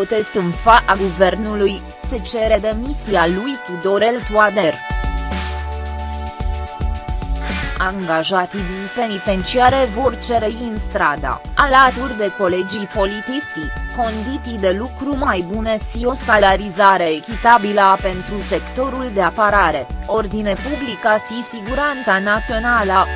protest în fața guvernului, se cere demisia lui Tudorel Toader. Angajații din penitenciare vor cere în strada, alături de colegii politisti, condiții de lucru mai bune și o salarizare echitabilă pentru sectorul de apărare, ordine publică și siguranța națională.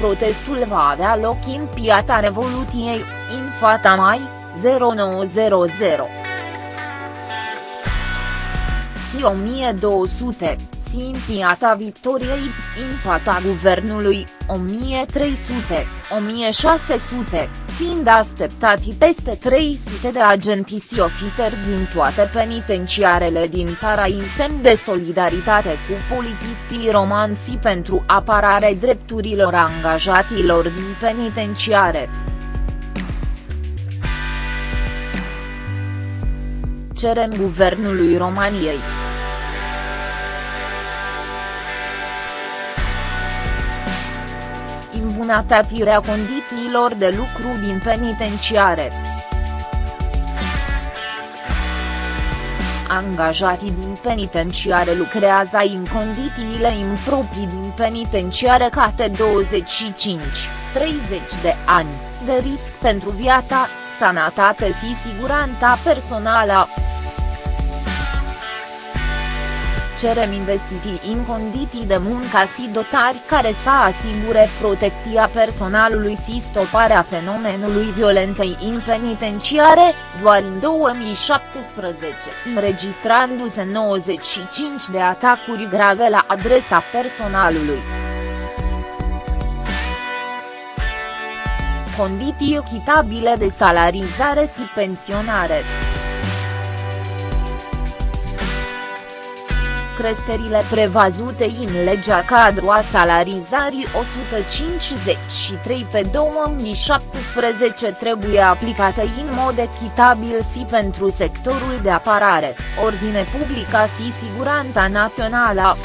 Protestul va avea loc în Piața Revoluției, în Fata Mai, 0900. Si 1200, Piața Victoriei, în fata guvernului, 1300, 1600, fiind așteptati peste 300 de agenții și ofiteri din toate penitenciarele din Tara în semn de solidaritate cu politistii romansi pentru apărare drepturilor angajatilor din penitenciare. Cerem guvernului României. Îmbunătățirea condițiilor de lucru din penitenciare. Angajații din penitenciare lucrează în condițiile improprii din penitenciare cate 25-30 de ani, de risc pentru viața, sănătate și siguranța personală. Cerem investiții în condiții de muncă și dotari care să asigure protecția personalului și stoparea fenomenului violentei în penitenciare, doar în 2017, înregistrându-se 95 de atacuri grave la adresa personalului. Condiții echitabile de salarizare și pensionare. Creșterile prevăzute în legea cadru a salarizării 153 pe 2017 trebuie aplicate în mod echitabil și pentru sectorul de apărare, ordine publică și siguranța națională.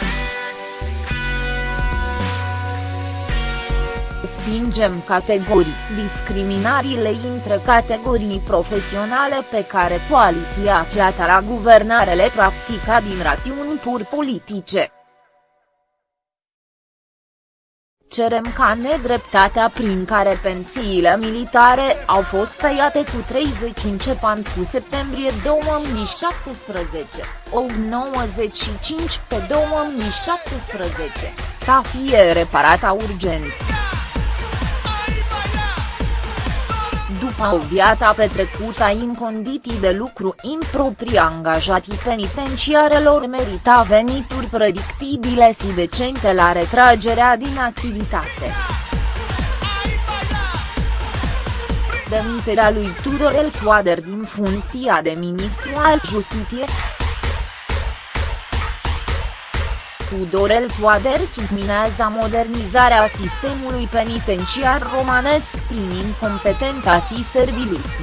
Respingem categorii, discriminările între categorii profesionale pe care coaliția aflată la guvernare le practica din rațiuni pur politice. cerem ca nedreptatea prin care pensiile militare au fost tăiate cu 30 începând cu septembrie 2017, o 95 pe 2017, să fie reparată urgent. După o viață petrecută în condiții de lucru improprii angajații penitenciarelor merita venituri predictibile și decente la retragerea din activitate. Demiterea lui Tudorel Toader din funcția de ministru al Justiției Tudorel Toader subminează modernizarea sistemului penitenciar romanesc prin incompetența și servilism.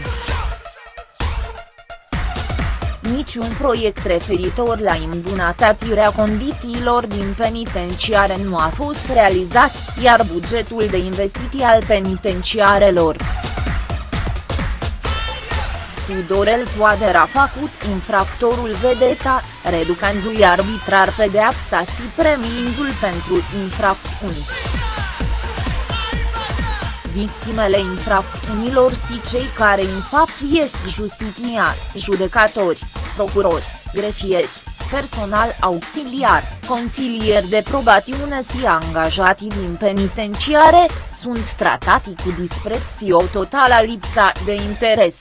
Niciun proiect referitor la îmbunătățirea condițiilor din penitenciare nu a fost realizat, iar bugetul de investiții al penitenciarelor Tudorel Toader a făcut infractorul vedeta, reducându-i arbitrar pedeapsa și premiindu-l pentru infracțiuni. Victimele infracțiunilor și cei care în fapt ies justiția, judecatori, procurori, grefieri, personal auxiliar, consilieri de probatiune și angajații din penitenciare, sunt tratati cu dispreț și o totală lipsa de interes.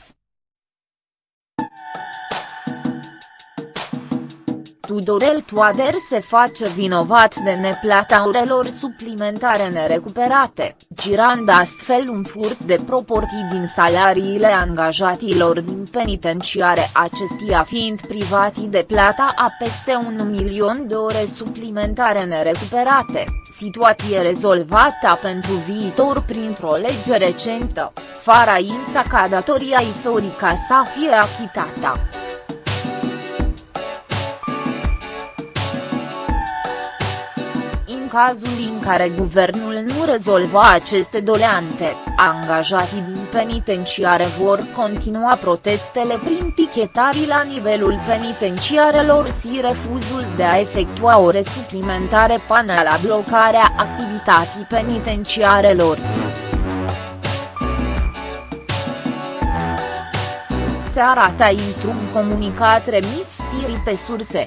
Tudorel Toader se face vinovat de neplata orelor suplimentare nerecuperate, girând astfel un furt de proporții din salariile angajatilor din penitenciare acestia fiind privatii de plata a peste un milion de ore suplimentare nerecuperate, situație rezolvată pentru viitor printr-o lege recentă, fara însă ca datoria istorică să fie achitată. Cazul în care guvernul nu rezolva aceste doleante, angajații din penitenciare vor continua protestele prin pichetarii la nivelul penitenciarelor și refuzul de a efectua ore suplimentare până la blocarea activității penitenciarelor. se arată într-un comunicat remis stirii pe surse.